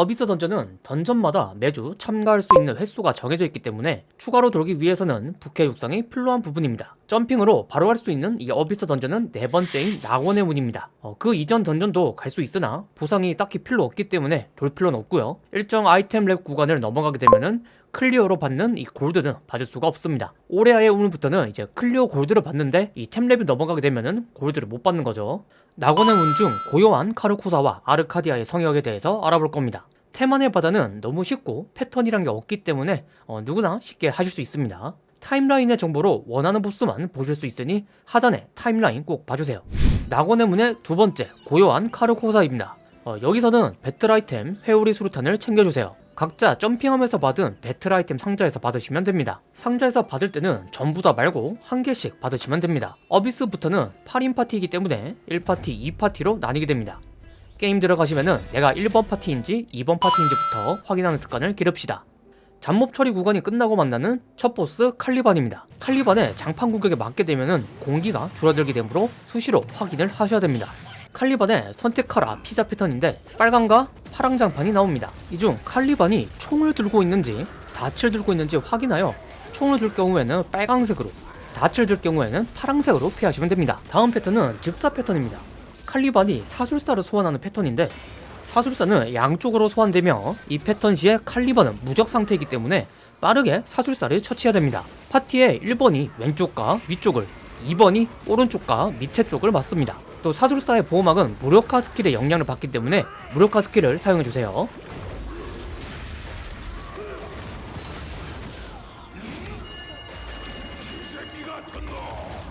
abyss dungeon은 dungeon마다 매주 참가할 수 있는 횟수가 정해져 있기 때문에 추가로 돌기 위해서는 부캐 육성이 필요한 부분입니다. jumping으로 바로 갈수 있는 이 abyss dungeon은 네 번째인 낙원의 문입니다. 어, 그 이전 dungeon도 갈 수 있으나 보상이 딱히 필요 없기 때문에 돌 필요는 없고요. 일정 아이템 렙 구간을 넘어가게 되면은 clear로 받는 이 골드는 받을 수가 없습니다. 오레하의 우물부터는 이제 clear 골드를 받는데 이 템렙이 넘어가게 되면은 골드를 못 받는 거죠. 낙원의 문 중 고요한 카르코사와 아르카디아의 성역에 대해서 알아볼 겁니다. 태만의 바다는 너무 쉽고 패턴이란 게 없기 때문에 어, 누구나 쉽게 하실 수 있습니다. timeline의 정보로 원하는 보스만 보실 수 있으니 하단에 timeline 꼭 봐주세요. 낙원의 문의 두 번째 고요한 카르코사입니다. 어, 여기서는 배틀 아이템 회오리 수류탄을 챙겨주세요. 각자 jumping하면서 받은 배틀 아이템 상자에서 받으시면 됩니다. 상자에서 받을 때는 전부 다 말고 한 개씩 받으시면 됩니다. abyss부터는 8인 파티이기 때문에 1파티, 2파티로 나뉘게 됩니다. 게임 들어가시면은 내가 1번 파티인지 2번 파티인지부터 확인하는 습관을 기릅시다. 잡몹 처리 구간이 끝나고 만나는 첫 보스 칼리반입니다. 칼리반의 장판 공격에 맞게 되면은 공기가 줄어들게 되므로 수시로 확인을 하셔야 됩니다. 칼리반의 선택하라 피자 패턴인데 빨강과 파랑 장판이 나옵니다. 이 중 칼리반이 총을 들고 있는지 닻을 들고 있는지 확인하여 총을 들 경우에는 빨강색으로 닻을 들 경우에는 파랑색으로 피하시면 됩니다. 다음 패턴은 즉사 패턴입니다. 칼리반이 사술사를 소환하는 패턴인데 사술사는 양쪽으로 소환되며 이 패턴 시에 칼리반은 무적 상태이기 때문에 빠르게 사술사를 처치해야 됩니다. 파티의 1번이 왼쪽과 위쪽을 2번이 오른쪽과 밑에 쪽을 맡습니다. 또 사술사의 보호막은 무력화 스킬의 영향을 받기 때문에 무력화 스킬을 사용해주세요.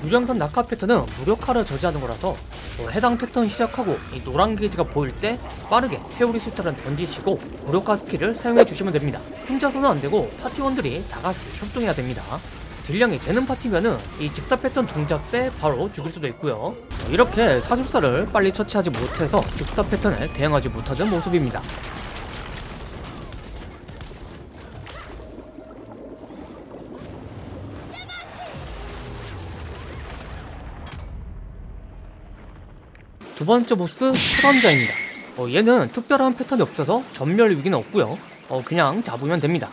유령선 낙하 패턴은 무력화를 저지하는 거라서 어, 해당 패턴 시작하고 이 노란 게이지가 보일 때 빠르게 회오리 수탄을 던지시고 무력화 스킬을 사용해 주시면 됩니다. 혼자서는 안되고 파티원들이 다같이 협동해야 됩니다. 딜량이 되는 파티면은 이 즉사 패턴 동작 때 바로 죽일 수도 있고요 어, 이렇게 사술사를 빨리 처치하지 못해서 즉사 패턴에 대응하지 못하는 모습입니다 두 번째 보스 최감자입니다. 어, 얘는 특별한 패턴이 없어서 전멸 위기는 없고요. 어, 그냥 잡으면 됩니다.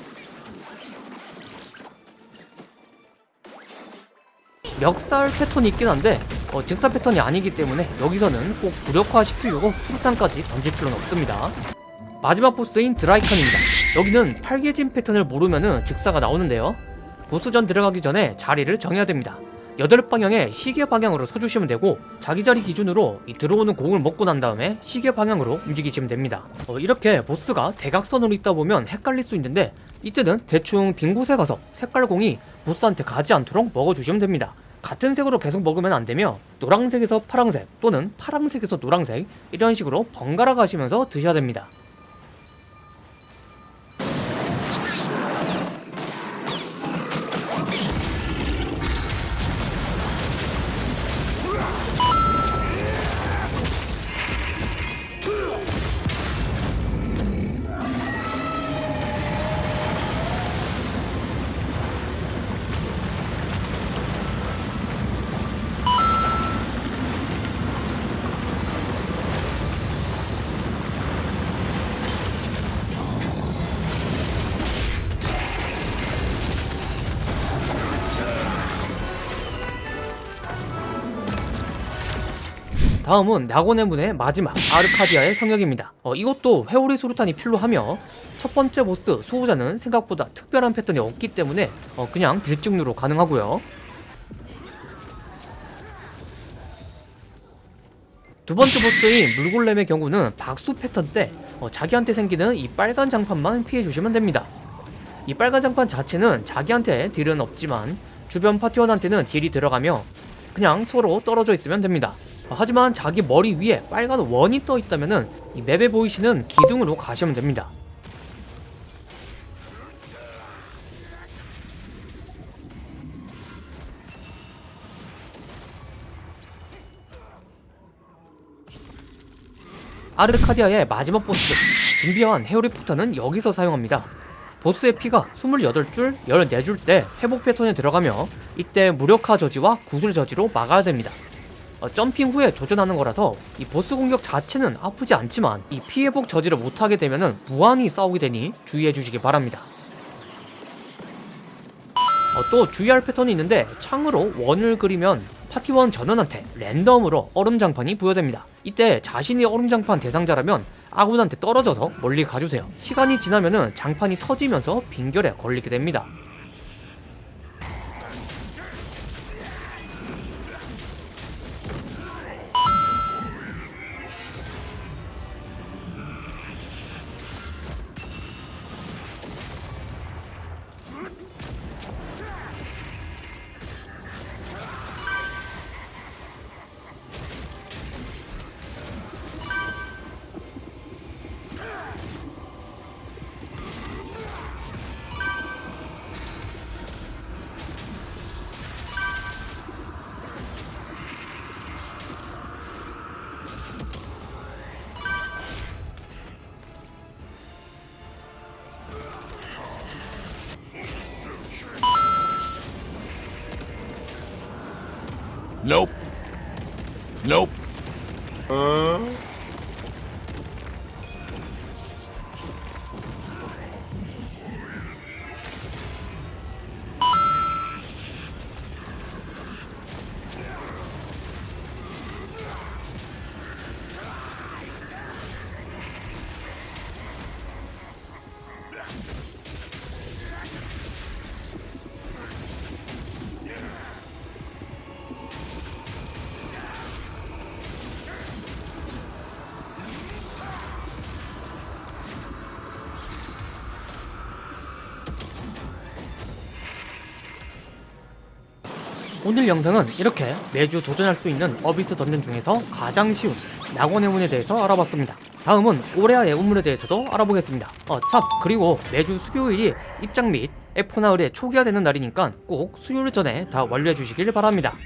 멱살 패턴이 있긴 한데 어, 직사 패턴이 아니기 때문에 여기서는 꼭 무력화 시키려고 수류탄까지 던질 필요는 없습니다. 마지막 보스인 드라이칸입니다. 여기는 팔개진 패턴을 모르면 직사가 나오는데요. 보스전 들어가기 전에 자리를 정해야 됩니다 8방향에 시계 방향으로 서주시면 되고 자기 자리 기준으로 이 들어오는 공을 먹고 난 다음에 시계 방향으로 움직이시면 됩니다. 어, 이렇게 보스가 대각선으로 있다 보면 헷갈릴 수 있는데 이때는 대충 빈 곳에 가서 색깔 공이 보스한테 가지 않도록 먹어주시면 됩니다. 같은 색으로 계속 먹으면 안되며 노란색에서 파랑색 또는 파랑색에서 노란색 이런 식으로 번갈아 가시면서 드셔야 됩니다 다음은 낙원의 문의 마지막 아르카디아의 성역입니다. 어, 이것도 회오리 수류탄이 필요하며 첫 번째 보스 수호자는 생각보다 특별한 패턴이 없기 때문에 어, 그냥 딜증류로 가능하고요. 두 번째 보스인 물골렘의 경우는 박수 패턴 때 어, 자기한테 생기는 이 빨간 장판만 피해주시면 됩니다. 이 빨간 장판 자체는 자기한테 딜은 없지만 주변 파티원한테는 딜이 들어가며 그냥 서로 떨어져 있으면 됩니다 하지만 자기 머리 위에 빨간 원이 떠 있다면 이 맵에 보이시는 기둥으로 가시면 됩니다. 아르카디아의 마지막 보스 준비한 헤어리 포탄은 여기서 사용합니다. 보스의 피가 28줄, 14줄 때 회복 패턴에 들어가며 이때 무력화 저지와 구슬 저지로 막아야 됩니다 어, 점핑 후에 도전하는 거라서 이 보스 공격 자체는 아프지 않지만 이 피해복 저지를 못하게 되면은 무한히 싸우게 되니 주의해 주시기 바랍니다. 어, 또 주의할 패턴이 있는데 창으로 원을 그리면 파티원 전원한테 랜덤으로 얼음장판이 부여됩니다. 이때 자신이 얼음장판 대상자라면 아군한테 떨어져서 멀리 가주세요. 시간이 지나면은 장판이 터지면서 빈결에 걸리게 됩니다. Nope. Nope. 오늘 영상은 이렇게 매주 도전할 수 있는 어비스 던전 중에서 가장 쉬운 낙원의 문에 대해서 알아봤습니다. 다음은 오레아의 운문에 대해서도 알아보겠습니다. 어, 참 그리고 매주 수요일이 입장 및 F 나흘의 초기화 되는 날이니까 꼭 수요일 전에 다 완료해 주시길 바랍니다.